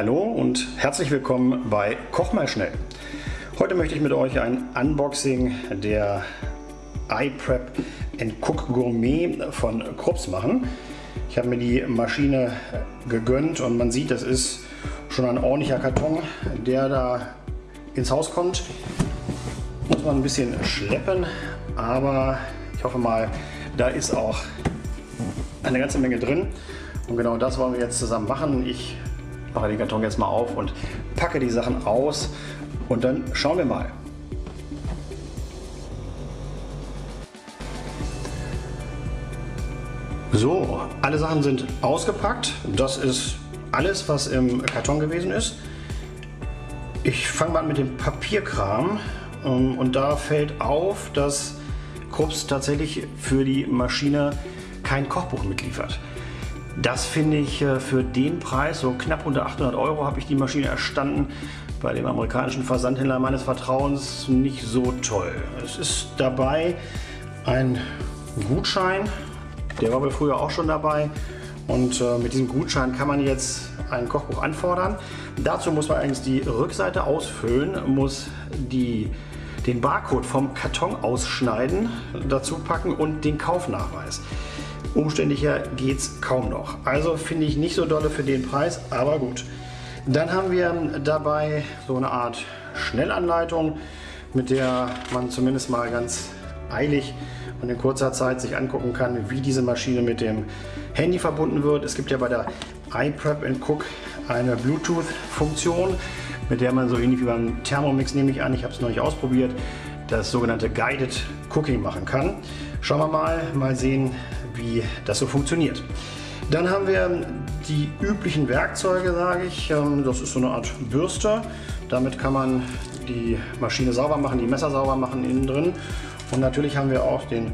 Hallo und herzlich willkommen bei Koch mal schnell. Heute möchte ich mit euch ein Unboxing der iPrep Cook Gourmet von Krups machen. Ich habe mir die Maschine gegönnt und man sieht, das ist schon ein ordentlicher Karton, der da ins Haus kommt. Muss man ein bisschen schleppen, aber ich hoffe mal, da ist auch eine ganze Menge drin. Und genau das wollen wir jetzt zusammen machen. Ich mache den Karton jetzt mal auf und packe die Sachen aus und dann schauen wir mal. So, alle Sachen sind ausgepackt. Das ist alles, was im Karton gewesen ist. Ich fange mal an mit dem Papierkram ähm, und da fällt auf, dass Krups tatsächlich für die Maschine kein Kochbuch mitliefert. Das finde ich äh, für den Preis, so knapp unter 800 Euro, habe ich die Maschine erstanden bei dem amerikanischen Versandhändler meines Vertrauens nicht so toll. Es ist dabei ein Gutschein, der war wohl früher auch schon dabei und äh, mit diesem Gutschein kann man jetzt ein Kochbuch anfordern. Dazu muss man allerdings die Rückseite ausfüllen, muss die, den Barcode vom Karton ausschneiden, dazu packen und den Kaufnachweis. Umständlicher geht es kaum noch. Also finde ich nicht so dolle für den Preis, aber gut. Dann haben wir dabei so eine Art Schnellanleitung, mit der man zumindest mal ganz eilig und in kurzer Zeit sich angucken kann, wie diese Maschine mit dem Handy verbunden wird. Es gibt ja bei der iPrep Cook eine Bluetooth-Funktion, mit der man so ähnlich wie beim Thermomix nehme ich an, ich habe es noch nicht ausprobiert, das sogenannte Guided Cooking machen kann. Schauen wir mal, mal sehen, wie das so funktioniert. Dann haben wir die üblichen Werkzeuge, sage ich. Ähm, das ist so eine Art Bürste. Damit kann man die Maschine sauber machen, die Messer sauber machen innen drin. Und natürlich haben wir auch den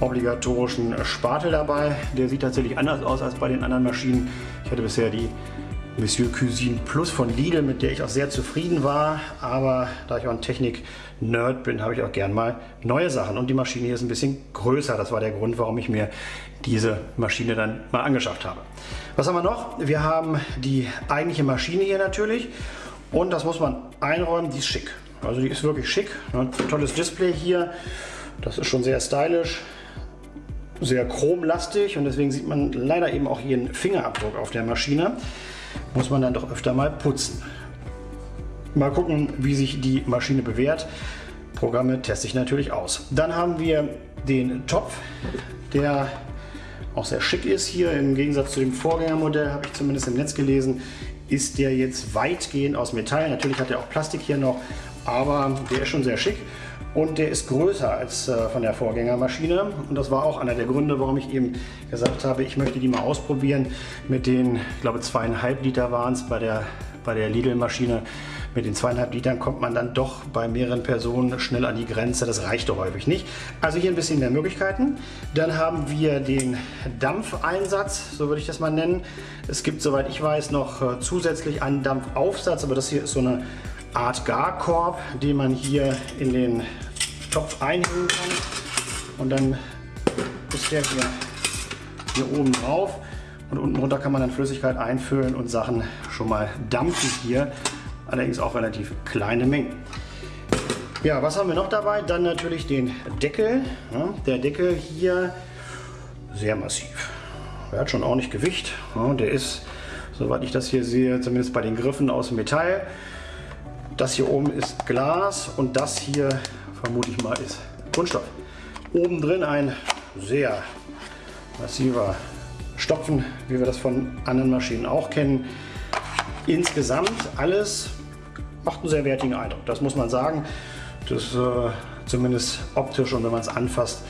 obligatorischen Spatel dabei. Der sieht tatsächlich anders aus als bei den anderen Maschinen. Ich hatte bisher die Monsieur Cuisine Plus von Lidl, mit der ich auch sehr zufrieden war. Aber da ich auch ein Technik-Nerd bin, habe ich auch gern mal neue Sachen. Und die Maschine hier ist ein bisschen größer. Das war der Grund, warum ich mir diese Maschine dann mal angeschafft habe. Was haben wir noch? Wir haben die eigentliche Maschine hier natürlich. Und das muss man einräumen, die ist schick. Also die ist wirklich schick. Ein tolles Display hier. Das ist schon sehr stylisch sehr chromlastig und deswegen sieht man leider eben auch einen Fingerabdruck auf der Maschine muss man dann doch öfter mal putzen. Mal gucken, wie sich die Maschine bewährt. Programme teste ich natürlich aus. Dann haben wir den Topf, der auch sehr schick ist hier. Im Gegensatz zu dem Vorgängermodell, habe ich zumindest im Netz gelesen, ist der jetzt weitgehend aus Metall. Natürlich hat er auch Plastik hier noch, aber der ist schon sehr schick und der ist größer als äh, von der Vorgängermaschine und das war auch einer der Gründe, warum ich eben gesagt habe, ich möchte die mal ausprobieren mit den, ich glaube zweieinhalb Liter waren es bei der, bei der Lidl-Maschine. Mit den zweieinhalb Litern kommt man dann doch bei mehreren Personen schnell an die Grenze. Das reicht doch häufig nicht. Also hier ein bisschen mehr Möglichkeiten. Dann haben wir den Dampfeinsatz, so würde ich das mal nennen. Es gibt, soweit ich weiß, noch äh, zusätzlich einen Dampfaufsatz, aber das hier ist so eine Art Garkorb, den man hier in den Topf einhängen kann. Und dann ist der hier, hier oben drauf. Und unten runter kann man dann Flüssigkeit einfüllen und Sachen schon mal dampfen hier. Allerdings auch relativ kleine Mengen. Ja, was haben wir noch dabei? Dann natürlich den Deckel. Ja, der Deckel hier sehr massiv. Er hat schon ordentlich Gewicht. Ja, der ist, soweit ich das hier sehe, zumindest bei den Griffen aus Metall. Das hier oben ist Glas und das hier vermute ich mal ist Kunststoff. Oben drin ein sehr massiver Stopfen, wie wir das von anderen Maschinen auch kennen. Insgesamt alles macht einen sehr wertigen Eindruck, das muss man sagen. Das äh, zumindest optisch und wenn man es anfasst,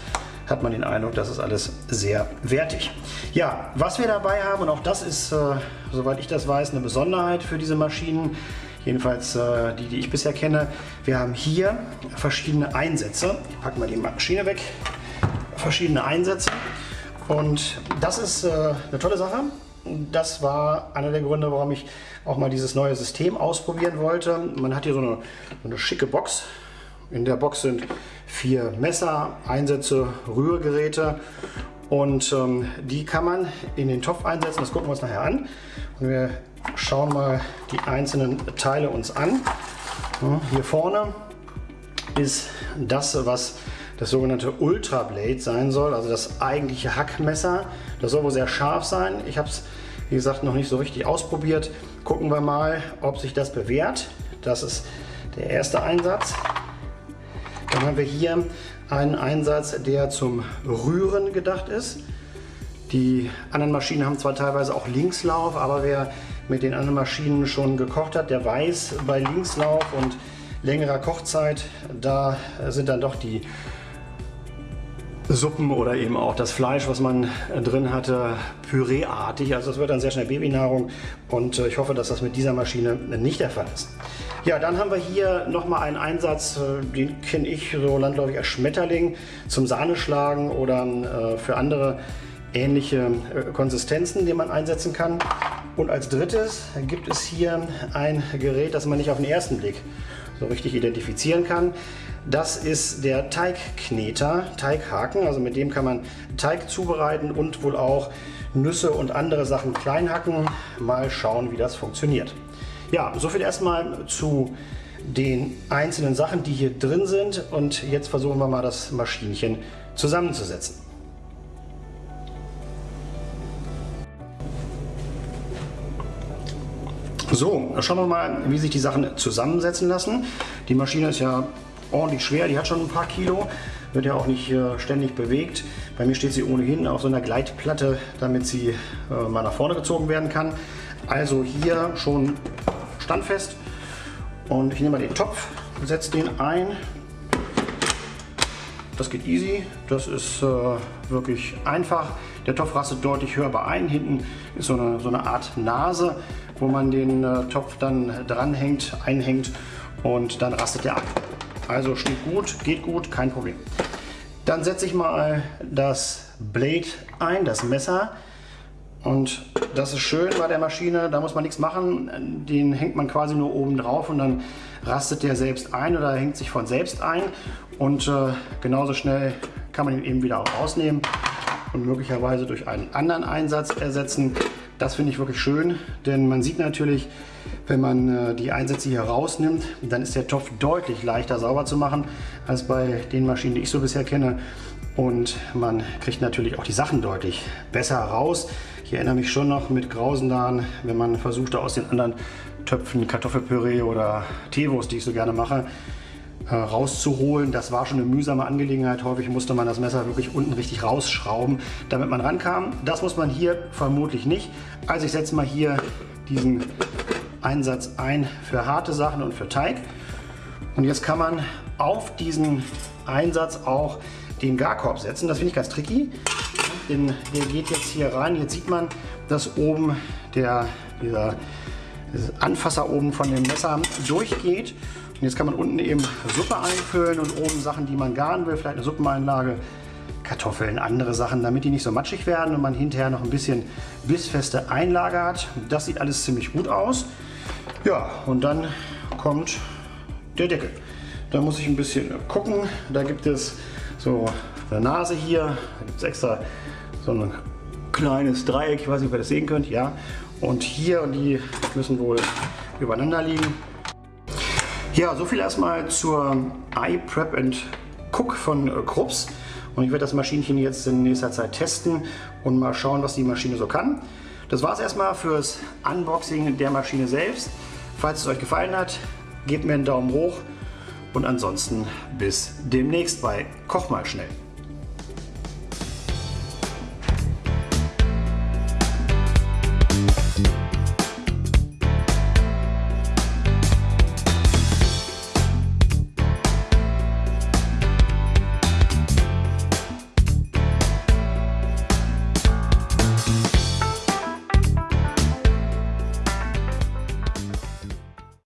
hat man den Eindruck, das ist alles sehr wertig. Ja, was wir dabei haben, und auch das ist, äh, soweit ich das weiß, eine Besonderheit für diese Maschinen, jedenfalls äh, die, die ich bisher kenne. Wir haben hier verschiedene Einsätze. Ich packe mal die Maschine weg. Verschiedene Einsätze. Und das ist äh, eine tolle Sache. Das war einer der Gründe, warum ich auch mal dieses neue System ausprobieren wollte. Man hat hier so eine, so eine schicke Box. In der Box sind vier Messer, Einsätze, Rührgeräte und ähm, die kann man in den Topf einsetzen. Das gucken wir uns nachher an. Und wir schauen mal die einzelnen Teile uns an. Hier vorne ist das, was das sogenannte Ultra Blade sein soll, also das eigentliche Hackmesser. Das soll wohl sehr scharf sein. Ich habe es, wie gesagt, noch nicht so richtig ausprobiert. Gucken wir mal, ob sich das bewährt. Das ist der erste Einsatz. Dann haben wir hier einen Einsatz, der zum Rühren gedacht ist. Die anderen Maschinen haben zwar teilweise auch Linkslauf, aber wer mit den anderen Maschinen schon gekocht hat, der weiß, bei Linkslauf und längerer Kochzeit, da sind dann doch die Suppen oder eben auch das Fleisch, was man drin hatte, püreeartig. Also es wird dann sehr schnell Babynahrung und äh, ich hoffe, dass das mit dieser Maschine nicht der Fall ist. Ja, dann haben wir hier nochmal einen Einsatz, äh, den kenne ich so landläufig als Schmetterling zum Sahneschlagen oder äh, für andere ähnliche Konsistenzen, die man einsetzen kann. Und als drittes gibt es hier ein Gerät, das man nicht auf den ersten Blick so richtig identifizieren kann. Das ist der Teigkneter, Teighaken, also mit dem kann man Teig zubereiten und wohl auch Nüsse und andere Sachen klein hacken. Mal schauen, wie das funktioniert. Ja, soviel erstmal zu den einzelnen Sachen, die hier drin sind und jetzt versuchen wir mal das Maschinchen zusammenzusetzen. So, schauen wir mal, wie sich die Sachen zusammensetzen lassen. Die Maschine ist ja ordentlich schwer, die hat schon ein paar Kilo, wird ja auch nicht äh, ständig bewegt. Bei mir steht sie ohnehin auf so einer Gleitplatte, damit sie äh, mal nach vorne gezogen werden kann. Also hier schon standfest und ich nehme mal den Topf, setze den ein. Das geht easy, das ist äh, wirklich einfach. Der Topf rastet deutlich hörbar ein. Hinten ist so eine, so eine Art Nase, wo man den äh, Topf dann dranhängt, einhängt und dann rastet er ab. Also steht gut, geht gut, kein Problem. Dann setze ich mal das Blade ein, das Messer. Und das ist schön bei der Maschine, da muss man nichts machen. Den hängt man quasi nur oben drauf und dann rastet der selbst ein oder hängt sich von selbst ein. Und äh, genauso schnell kann man ihn eben wieder auch rausnehmen und möglicherweise durch einen anderen Einsatz ersetzen. Das finde ich wirklich schön, denn man sieht natürlich, wenn man äh, die Einsätze hier rausnimmt, dann ist der Topf deutlich leichter sauber zu machen als bei den Maschinen, die ich so bisher kenne. Und man kriegt natürlich auch die Sachen deutlich besser raus. Ich erinnere mich schon noch mit Grausendan, wenn man versuchte aus den anderen Töpfen Kartoffelpüree oder Teewurst, die ich so gerne mache, äh, rauszuholen. Das war schon eine mühsame Angelegenheit. Häufig musste man das Messer wirklich unten richtig rausschrauben, damit man rankam. Das muss man hier vermutlich nicht. Also ich setze mal hier diesen Einsatz ein für harte Sachen und für Teig. Und jetzt kann man auf diesen Einsatz auch den Garkorb setzen. Das finde ich ganz tricky, denn der geht jetzt hier rein. Jetzt sieht man, dass oben der, dieser Anfasser oben von dem Messer durchgeht. Und jetzt kann man unten eben Suppe einfüllen und oben Sachen, die man garen will, vielleicht eine Suppeneinlage, Kartoffeln, andere Sachen, damit die nicht so matschig werden und man hinterher noch ein bisschen bissfeste Einlage hat. Das sieht alles ziemlich gut aus. Ja, und dann kommt der Deckel. Da muss ich ein bisschen gucken. Da gibt es so eine Nase hier. Da gibt es extra so ein kleines Dreieck. Ich weiß nicht, ob ihr das sehen könnt. Ja. Und hier und die müssen wohl übereinander liegen. Ja, so viel erstmal zur iPrep and Cook von Krups. Und ich werde das Maschinchen jetzt in nächster Zeit testen und mal schauen, was die Maschine so kann. Das war es erstmal fürs Unboxing der Maschine selbst. Falls es euch gefallen hat, gebt mir einen Daumen hoch und ansonsten bis demnächst bei Koch mal schnell.